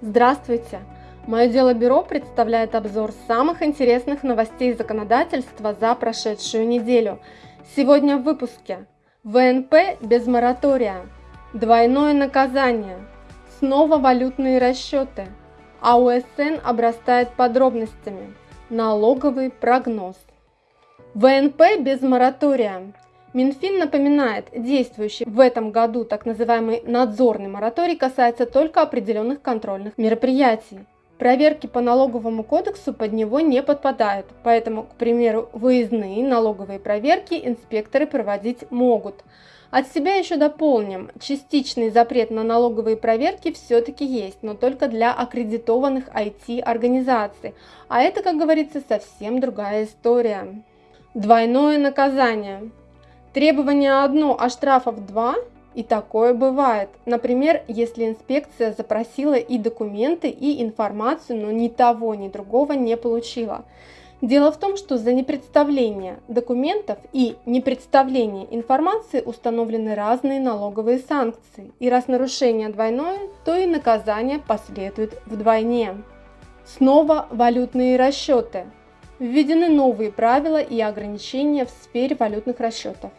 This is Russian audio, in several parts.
Здравствуйте! Мое дело бюро представляет обзор самых интересных новостей законодательства за прошедшую неделю. Сегодня в выпуске. ВНП без моратория. Двойное наказание. Снова валютные расчеты. АУСН обрастает подробностями. Налоговый прогноз. ВНП без моратория. Минфин напоминает, действующий в этом году так называемый надзорный мораторий касается только определенных контрольных мероприятий. Проверки по налоговому кодексу под него не подпадают, поэтому, к примеру, выездные налоговые проверки инспекторы проводить могут. От себя еще дополним, частичный запрет на налоговые проверки все-таки есть, но только для аккредитованных IT-организаций, а это, как говорится, совсем другая история. Двойное наказание. Требование одно, а штрафов два? И такое бывает. Например, если инспекция запросила и документы, и информацию, но ни того, ни другого не получила. Дело в том, что за непредставление документов и непредставление информации установлены разные налоговые санкции. И раз нарушение двойное, то и наказание последует вдвойне. Снова валютные расчеты. Введены новые правила и ограничения в сфере валютных расчетов.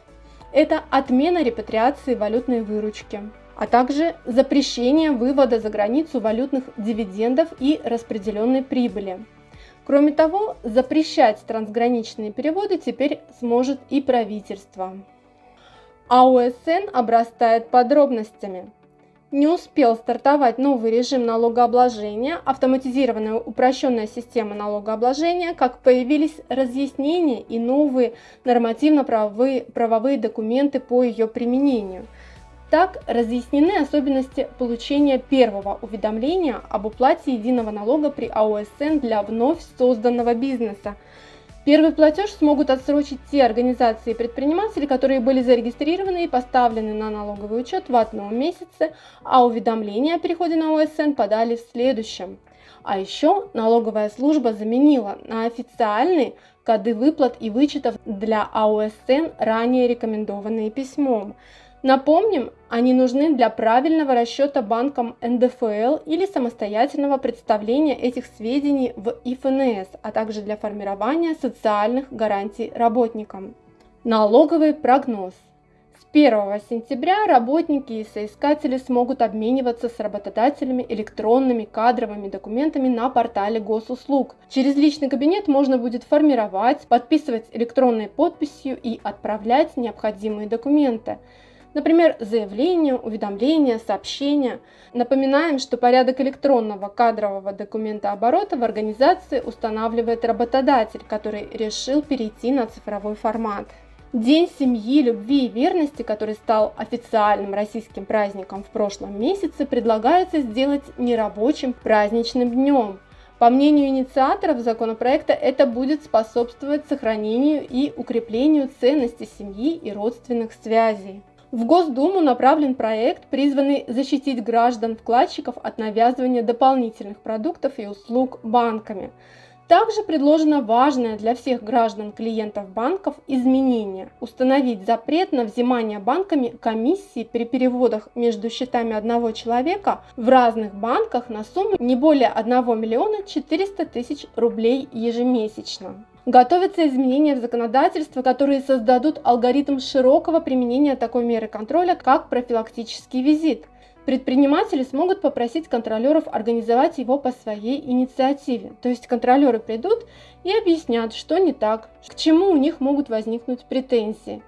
Это отмена репатриации валютной выручки, а также запрещение вывода за границу валютных дивидендов и распределенной прибыли. Кроме того, запрещать трансграничные переводы теперь сможет и правительство. АОСН обрастает подробностями не успел стартовать новый режим налогообложения, автоматизированная упрощенная система налогообложения, как появились разъяснения и новые нормативно-правовые правовые документы по ее применению. Так разъяснены особенности получения первого уведомления об уплате единого налога при АОСН для вновь созданного бизнеса – Первый платеж смогут отсрочить те организации и предприниматели, которые были зарегистрированы и поставлены на налоговый учет в одном месяце, а уведомление о переходе на ОСН подали в следующем. А еще налоговая служба заменила на официальные коды выплат и вычетов для АОСН, ранее рекомендованные письмом. Напомним, они нужны для правильного расчета банком НДФЛ или самостоятельного представления этих сведений в ИФНС, а также для формирования социальных гарантий работникам. Налоговый прогноз. С 1 сентября работники и соискатели смогут обмениваться с работодателями электронными кадровыми документами на портале госуслуг. Через личный кабинет можно будет формировать, подписывать электронной подписью и отправлять необходимые документы. Например, заявление, уведомление, сообщение. Напоминаем, что порядок электронного кадрового документа оборота в организации устанавливает работодатель, который решил перейти на цифровой формат. День семьи, любви и верности, который стал официальным российским праздником в прошлом месяце, предлагается сделать нерабочим праздничным днем. По мнению инициаторов законопроекта, это будет способствовать сохранению и укреплению ценности семьи и родственных связей. В Госдуму направлен проект, призванный защитить граждан-вкладчиков от навязывания дополнительных продуктов и услуг банками. Также предложено важное для всех граждан-клиентов банков изменение – установить запрет на взимание банками комиссии при переводах между счетами одного человека в разных банках на сумму не более 1 миллиона 400 тысяч рублей ежемесячно. Готовятся изменения в законодательство, которые создадут алгоритм широкого применения такой меры контроля, как профилактический визит. Предприниматели смогут попросить контролеров организовать его по своей инициативе. То есть контролеры придут и объяснят, что не так, к чему у них могут возникнуть претензии.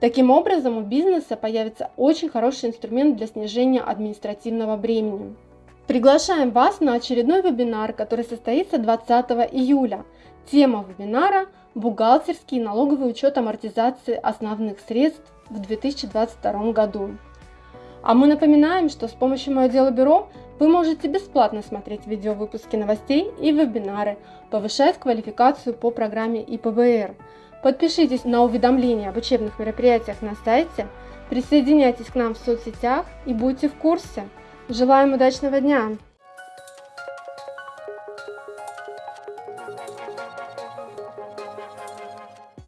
Таким образом, у бизнеса появится очень хороший инструмент для снижения административного бремени. Приглашаем вас на очередной вебинар, который состоится 20 июля. Тема вебинара – бухгалтерский и налоговый учет амортизации основных средств в 2022 году. А мы напоминаем, что с помощью Мое дело бюро вы можете бесплатно смотреть видеовыпуски новостей и вебинары, повышать квалификацию по программе ИПБР. Подпишитесь на уведомления об учебных мероприятиях на сайте, присоединяйтесь к нам в соцсетях и будьте в курсе. Желаем удачного дня!